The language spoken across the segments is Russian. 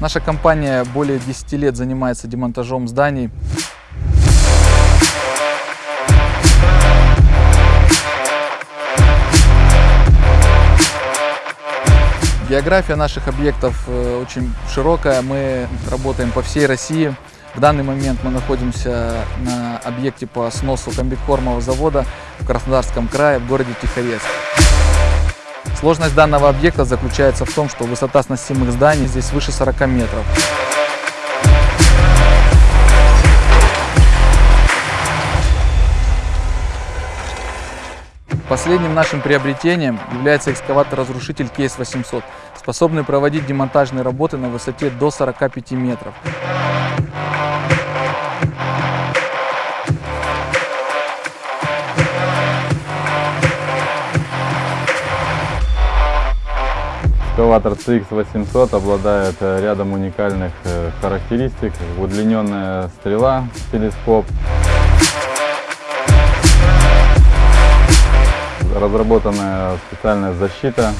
Наша компания более 10 лет занимается демонтажом зданий. География наших объектов э, очень широкая. Мы работаем по всей России. В данный момент мы находимся на объекте по сносу комбикормового завода в Краснодарском крае, в городе Тихорецк. Сложность данного объекта заключается в том, что высота сносимых зданий здесь выше 40 метров. Последним нашим приобретением является экскаватор-разрушитель Кейс 800, способный проводить демонтажные работы на высоте до 45 метров. Экскаватор CX800 обладает э, рядом уникальных э, характеристик. Удлиненная стрела, телескоп, разработанная специальная защита.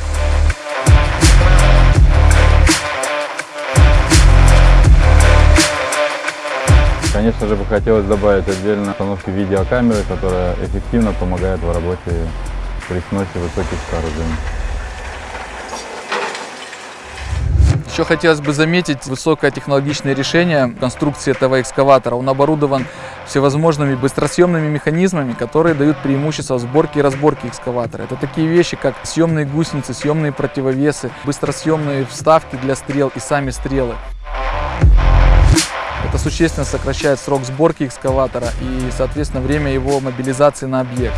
Конечно же, бы хотелось добавить отдельно установки видеокамеры, которая эффективно помогает в работе при сносе высоких сооружений. Еще хотелось бы заметить высокое технологичное решение конструкции этого экскаватора. Он оборудован всевозможными быстросъемными механизмами, которые дают преимущество в сборке и разборке экскаватора. Это такие вещи, как съемные гусеницы, съемные противовесы, быстросъемные вставки для стрел и сами стрелы. Это существенно сокращает срок сборки экскаватора и, соответственно, время его мобилизации на объект.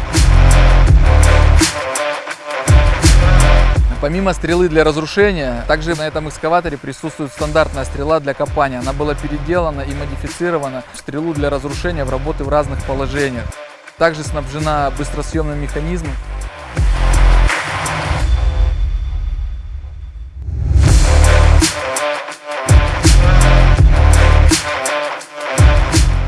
Помимо стрелы для разрушения, также на этом экскаваторе присутствует стандартная стрела для копания. Она была переделана и модифицирована в стрелу для разрушения в работы в разных положениях. Также снабжена быстросъемным механизмом.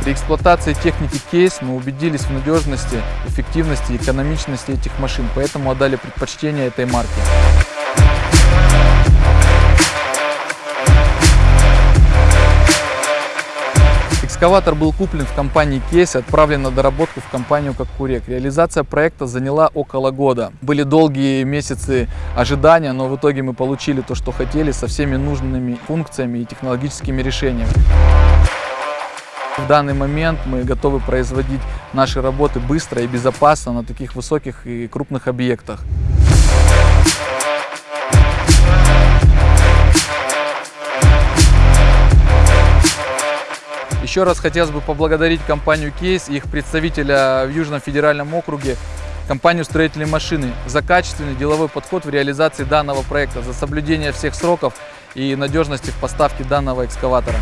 При эксплуатации техники кейс мы убедились в надежности, эффективности и экономичности этих машин, поэтому отдали предпочтение этой марке. Экскаватор был куплен в компании Кейс и отправлен на доработку в компанию Кокурек. Реализация проекта заняла около года. Были долгие месяцы ожидания, но в итоге мы получили то, что хотели, со всеми нужными функциями и технологическими решениями. В данный момент мы готовы производить наши работы быстро и безопасно на таких высоких и крупных объектах. Еще раз хотелось бы поблагодарить компанию Кейс и их представителя в Южном федеральном округе, компанию «Строительные машины» за качественный деловой подход в реализации данного проекта, за соблюдение всех сроков и надежности в поставке данного экскаватора.